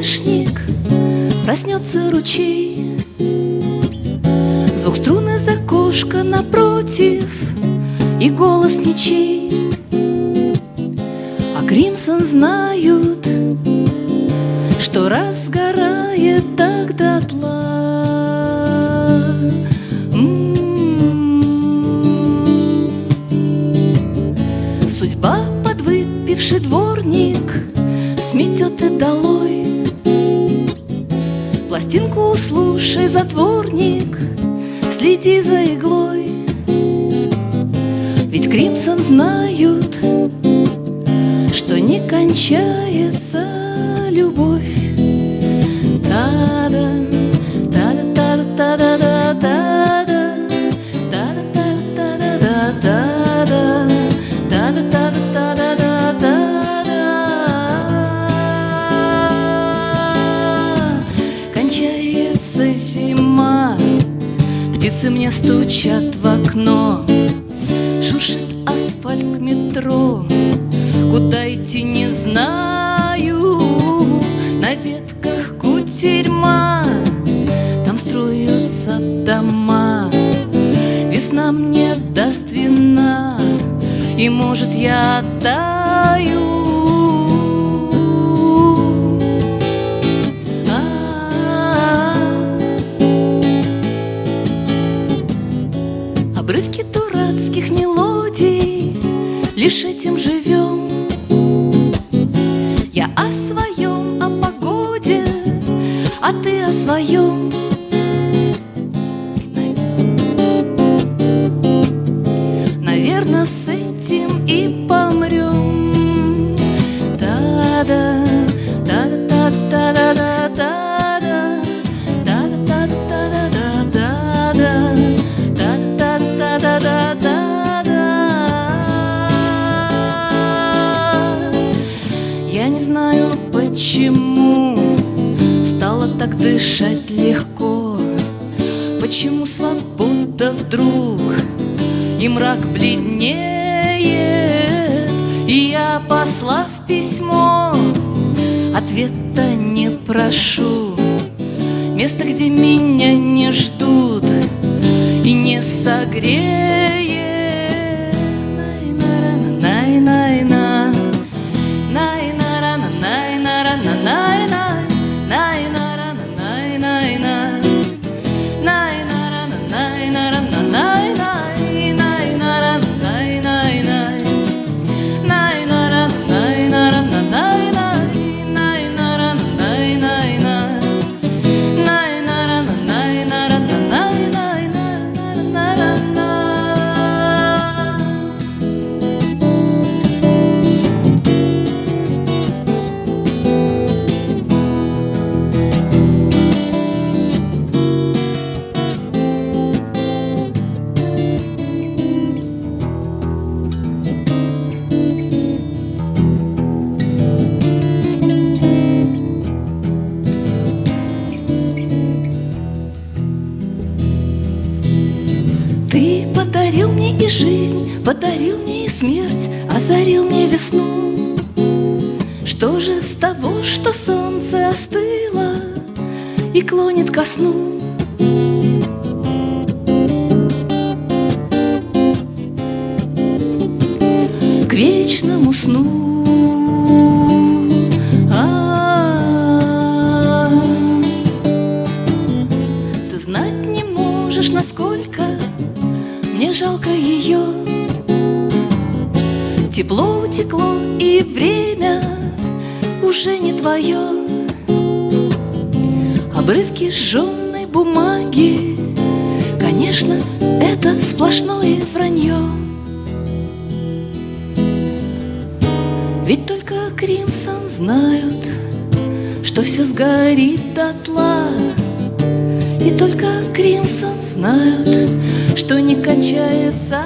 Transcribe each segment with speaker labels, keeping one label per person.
Speaker 1: Скворечник, проснется ручей. Пластинку слушай, затворник Следи за иглой. Ведь Кримсон знают Что не кончается стучат в окно Шуршит асфальт метро. Куда идти не знаю. На ветках кутерьма Там строятся дома. Весна мне даст вина И может я таю ты так дышать легко. Почему свобода вдруг И мрак бледнеет? И я, послав письмо Ответа не прошу. Место, где меня не ждут И не согреет и клонит ко сну? К вечному сну. А-а-а. Ты знать не можешь, насколько мне жалко ее. Тепло утекло, и время уже не твое. Обрывки сжженной бумаги, конечно, это сплошное вранье. Ведь только Кримсон знают, что все сгорит дотла. И только Кримсон знают, что не кончается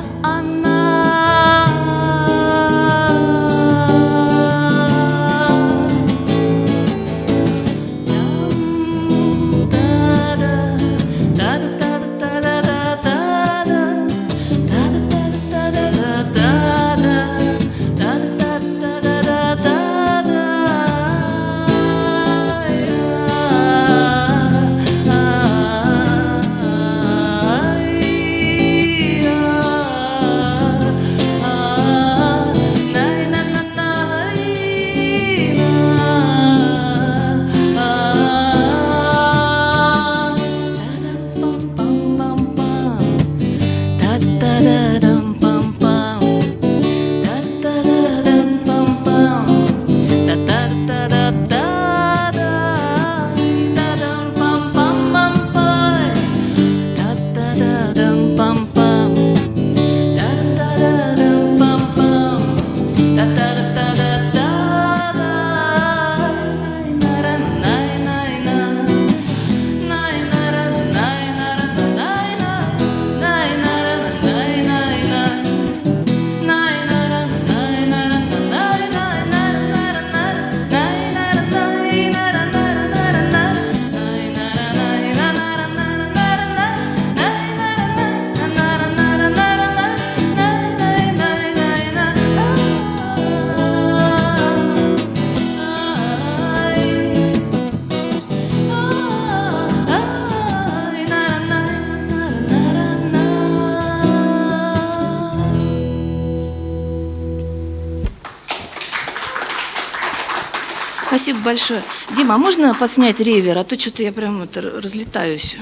Speaker 1: Спасибо большое. Дима, а можно подснять ревер? А то что-то я прям это разлетаюсь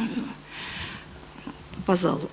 Speaker 1: по залу.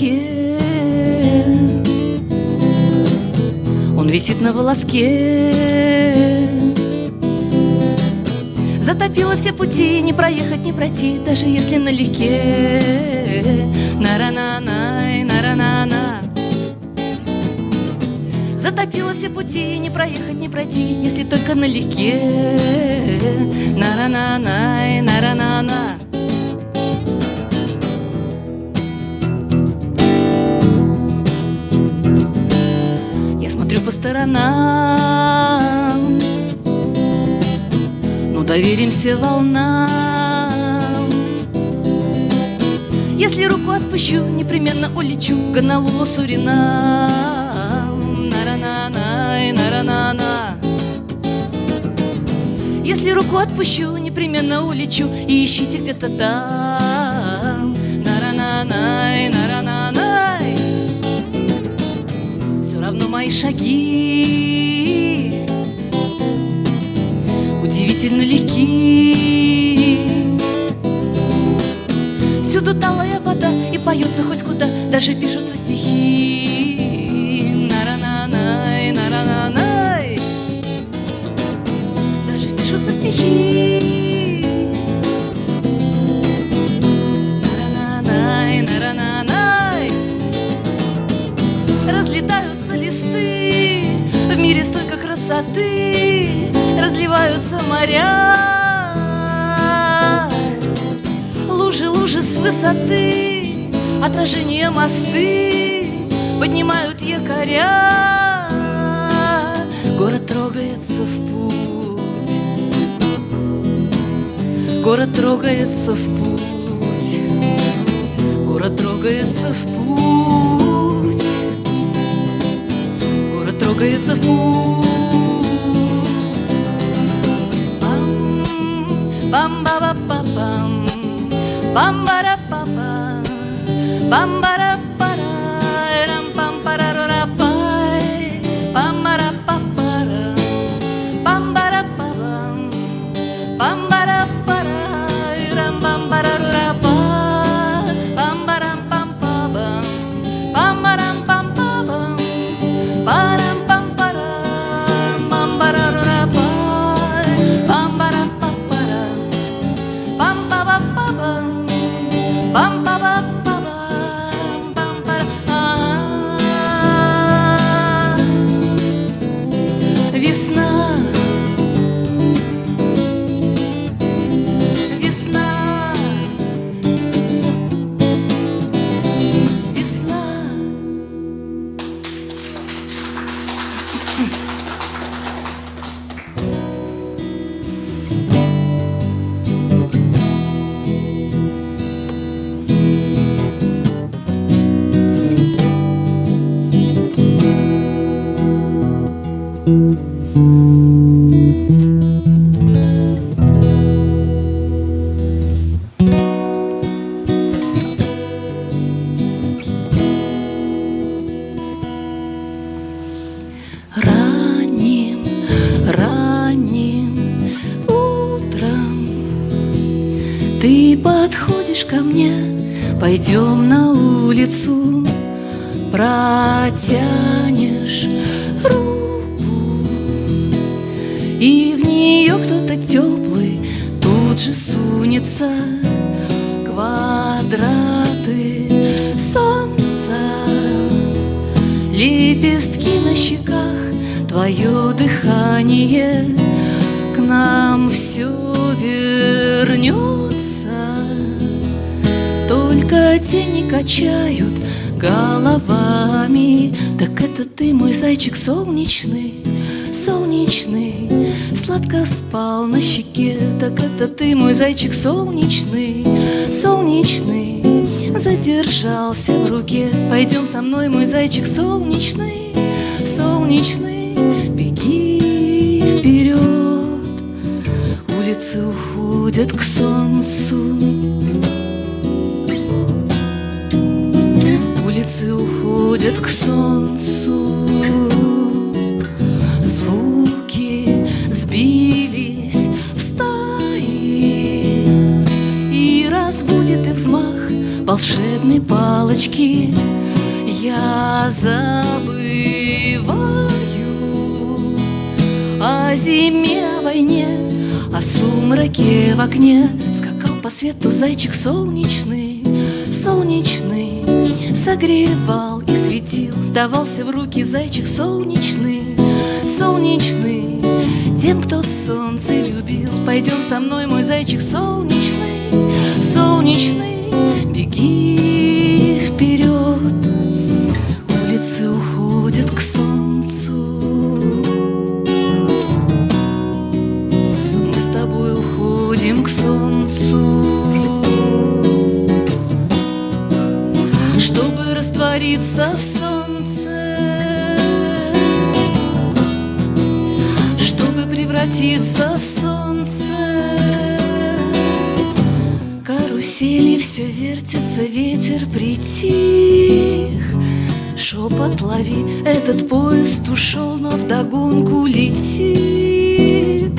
Speaker 1: Качаясь в гамаке Он висит на волоске. Затопило все пути, не проехать, не пройти Даже если налегке. На-ра-на-най, на-ра-на-на. Затопило все пути, не проехать, не пройти Если только налегке. На-ра-на-най, на-ра-на-на по сторонам. Ну, доверимся волнам. Если руку отпущу, непременно улечу В Гонолулу, Суринам На-ра-на-на, на-ра-на-на. Если руку отпущу, непременно улечу. И ищите где-то там шаги. Удивительно легки Всюду талая вода и поется хоть куда Даже пишутся стихи Отражение мосты Поднимают якоря Город трогается в путь Город трогается в путь Город трогается в путь трогается в путь. Пам-ба-ба-па-пам, пам-ба-ра-па-пам, Bambara сунется Квадраты солнца, лепестки на щеках, Твое дыхание. К нам все вернется только тени качают головами. Так это ты, мой зайчик солнечный, солнечный. Сладко спал на щеке Так это ты, мой зайчик солнечный, солнечный Задержался в руке. Пойдем со мной, мой зайчик солнечный, солнечный Беги вперед. Улицы уходят к солнцу. Улицы уходят к солнцу волшебной палочки. Я забываю о зиме, о войне О сумраке в окне. Скакал по свету зайчик солнечный, солнечный. Согревал и светил, давался в руки зайчик солнечный, солнечный. Тем, кто солнце любил, пойдем со мной, мой зайчик солнечный, солнечный Беги вперед, улицы уходят к солнцу. Мы с тобой уходим к солнцу. Чтобы раствориться в солнце все вертятся, ветер притих. Шепот лови, этот поезд ушел, но вдогонку летит.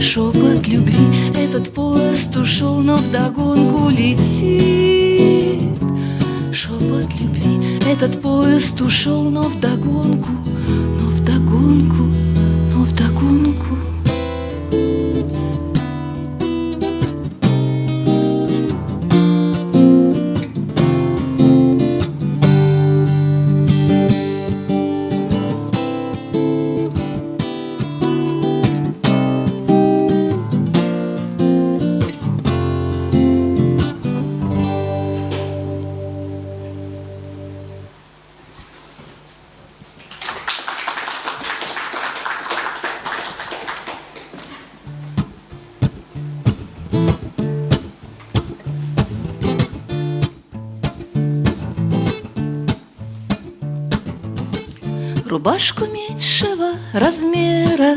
Speaker 1: Шепот любви, этот поезд ушел, но вдогонку летит. Шепот любви, этот поезд ушел, но вдогонку, Рубашку меньшего размера.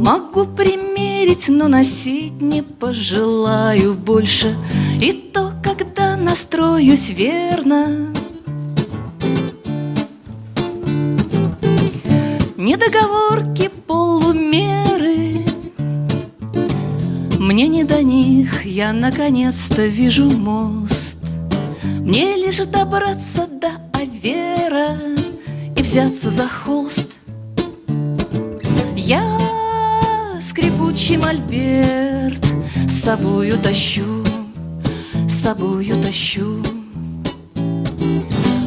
Speaker 1: Могу примерить, но носить не пожелаю больше. И то, когда настроюсь верно. Недоговорки, полумеры. Мне не до них, я наконец-то вижу мост. Мне лишь добраться до Авера взяться за холст. Я скрипучий мольберт С собою тащу, с собою тащу.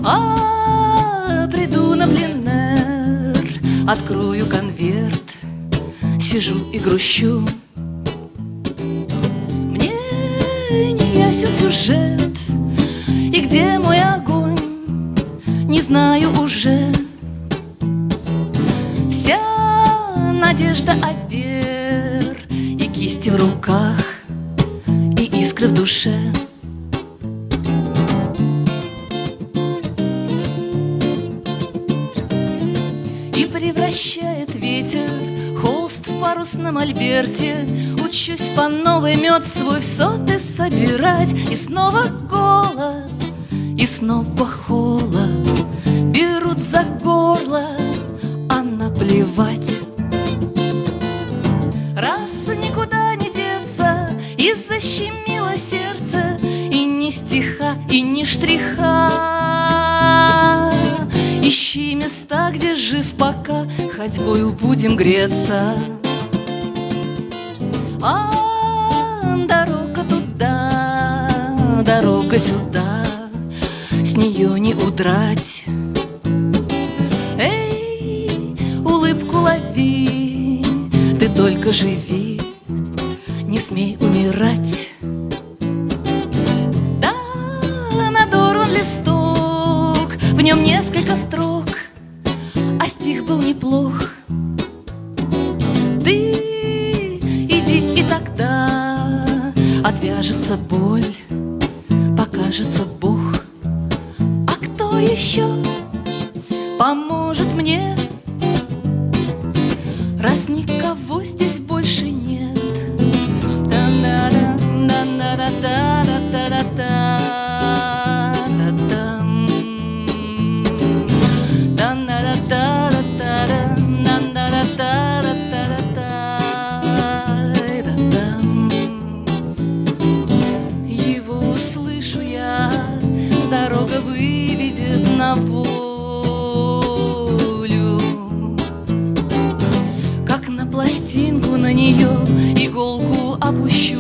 Speaker 1: А приду на пленэр Открою конверт Сижу и грущу. Мне не ясен сюжет И где мой огонь Не знаю уже надежда овер И кисти в руках И искры в душе. И превращает ветер Холст в парусном альберте Учусь по новой мед свой в соты собирать. И снова голод, и снова холод. Берут за горло, а наплевать и ни штриха. Ищи места, где жив пока. Ходьбою будем греться. А дорога туда, дорога сюда. С нее не удрать. Эй, улыбку лови, ты только живи, не смей умирать. нем несколько строк, а стих был неплох. Ты иди, и тогда отвяжется боль. Нее иголку опущу,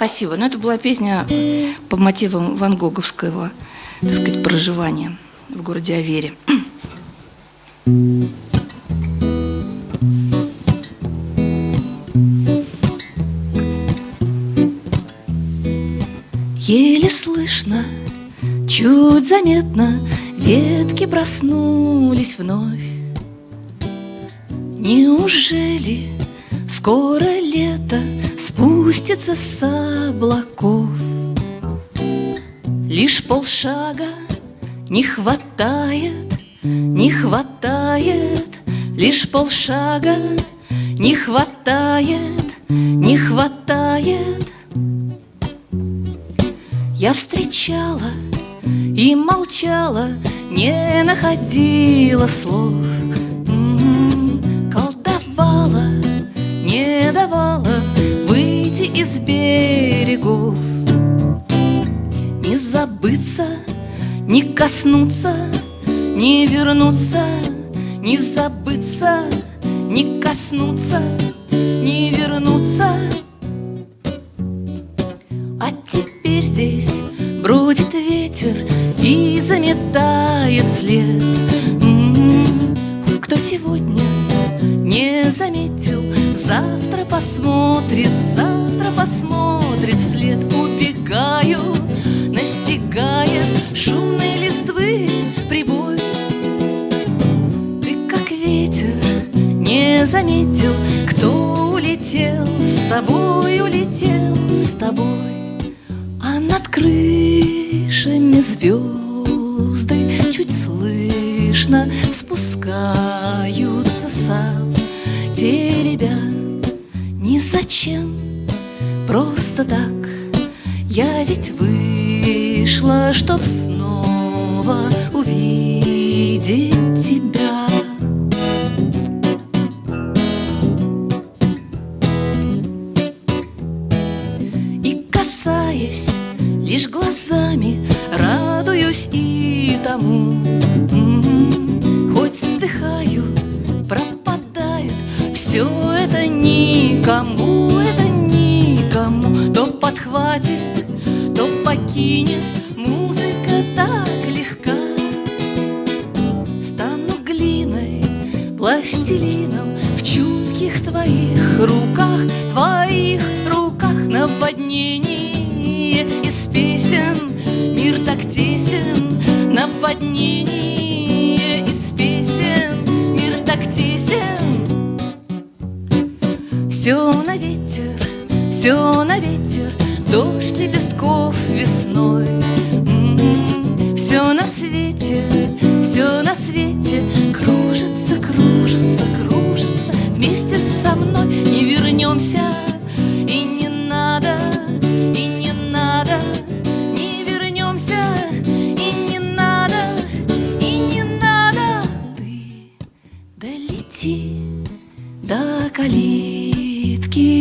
Speaker 1: Спасибо. Ну, это была песня по мотивам Ван Гоговского, так сказать, проживания в городе Авере. Еле слышно, чуть заметно Ветки проснулись вновь Неужели скоро лето Спустится с облаков? Лишь полшага не хватает, не хватает. Лишь полшага не хватает, не хватает. Я встречала и молчала, не находила слов. М, Колдовала, не давала из берегов. Не забыться, не коснуться, не вернуться Не забыться, не коснуться, не вернуться. А теперь здесь бродит ветер и заметает след. М, Кто сегодня не заметил, завтра посмотрит, завтра посмотрит вслед Убегаю, настигает шумные листвы прибой. Ты как ветер не заметил, кто улетел с тобой, улетел с тобой. А над крышами звезды Чуть слышно спускаются сад. Те ребят ни зачем, просто так. Я ведь вышла, чтоб снова увидеть тебя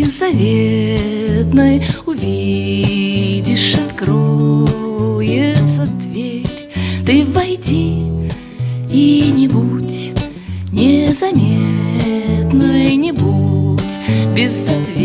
Speaker 1: заветной Увидишь, откроется дверь. Ты войди и не будь незаметной Не будь безответной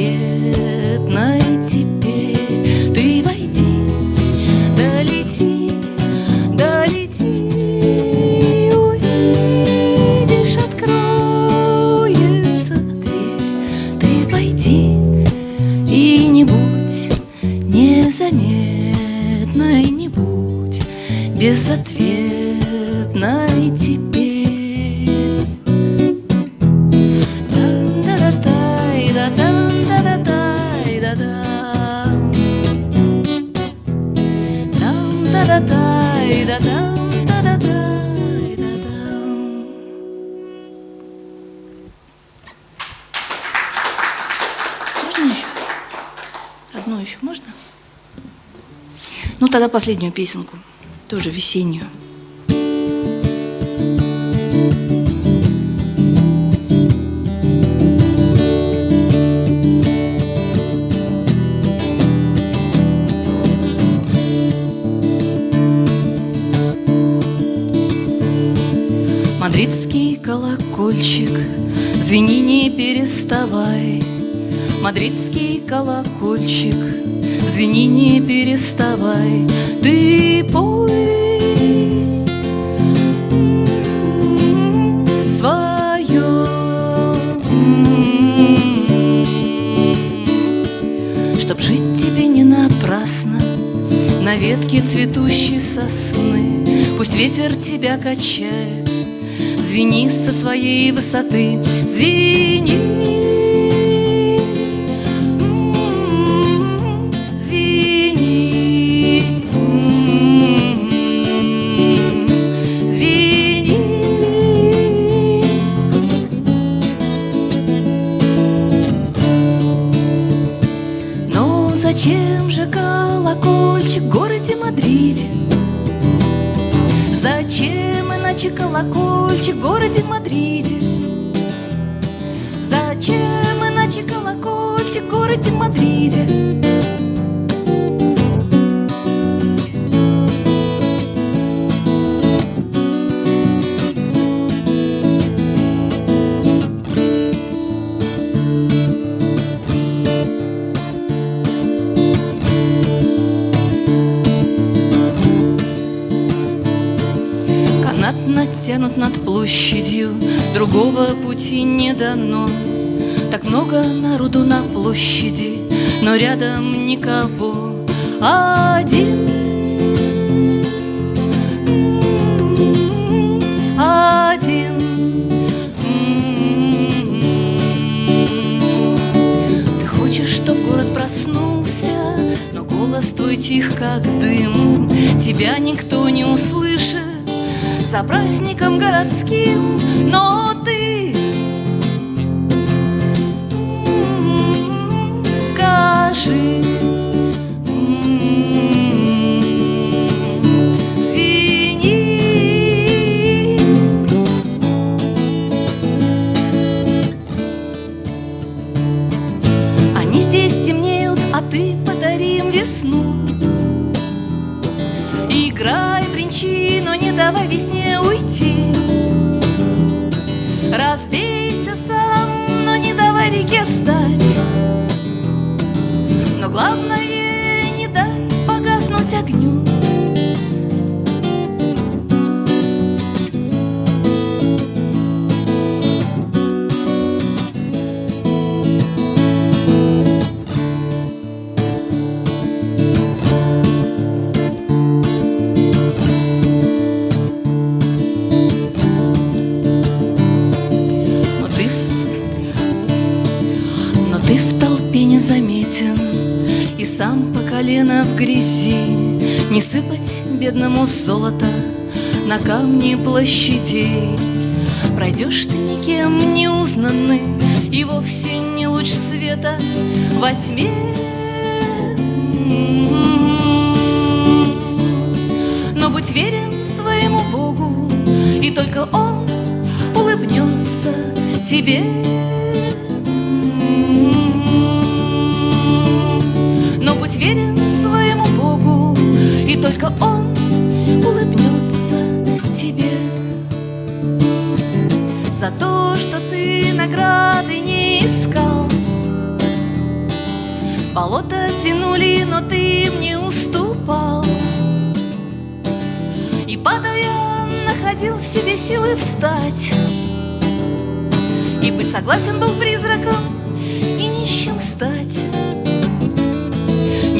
Speaker 2: еще можно? Ну, тогда последнюю песенку, тоже весеннюю.
Speaker 1: Мадридский колокольчик, звени не переставай. Мадридский колокольчик, звени не переставай. Ты пой свое, чтоб жить тебе не напрасно на ветке цветущей сосны. Пусть ветер тебя качает, звени со своей высоты, звени. Натянут над площадью, другого пути не дано. Так много народу на площади, но рядом никого. Один, один. Ты хочешь, чтоб город проснулся, но голос твой тих, как дым. Тебя никто не услышит за праздником городским, но ты в толпе незаметен И сам по колено в грязи. Не сыпать бедному золото На камни площадей Пройдешь ты никем не узнанный И вовсе не луч света во тьме. Но будь верен своему Богу И только Он улыбнется тебе. Верен своему Богу, и только Он улыбнется тебе за то, что ты награды не искал. Болото тянули, но ты мне уступал. И падая, находил в себе силы встать. И быть согласен был призраком,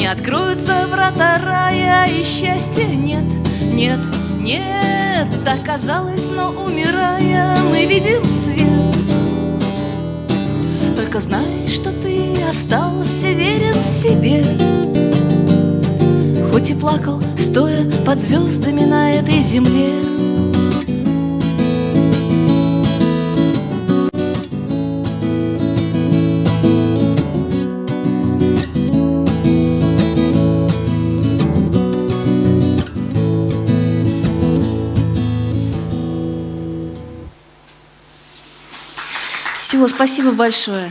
Speaker 1: Не откроются врата рая, и счастья нет, нет, нет. Так казалось, но умирая, мы видим свет. Только знай, что ты остался верен себе Хоть и плакал, стоя под звездами на этой земле
Speaker 2: Все, спасибо большое.